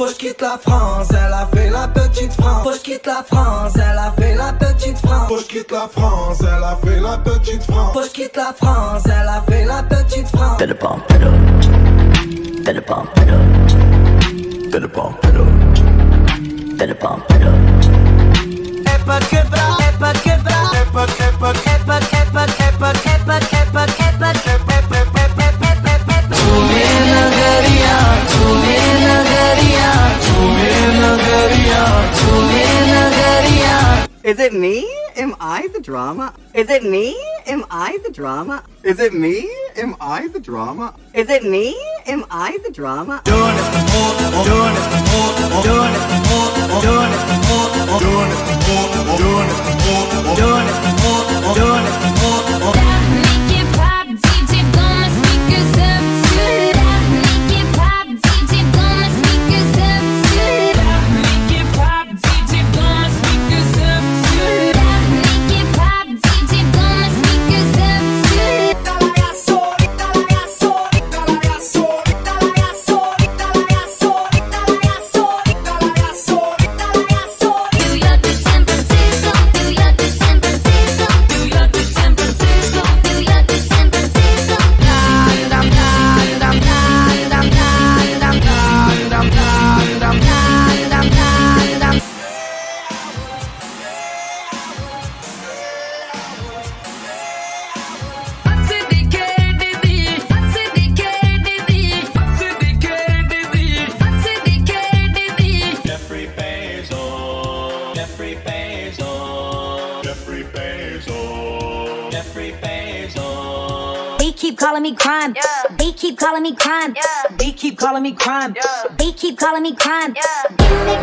Faut je quitte la France, elle a fait la petite France. Faut je quitte la France, elle a fait la petite France. Faut je quitte la France, elle a fait la petite France. Faut je quitte la France, elle a fait la petite France. Better bump it up. Better bump it up. Better bump it up. Better bump it Is it me? Am I the drama? Is it me? Am I the drama? Is it me? Am I the drama? Is it me? Am I the drama? Calling me crime. Yeah. They keep calling me crime. Yeah. They keep calling me crime. Yeah. They keep calling me crime. Gimme,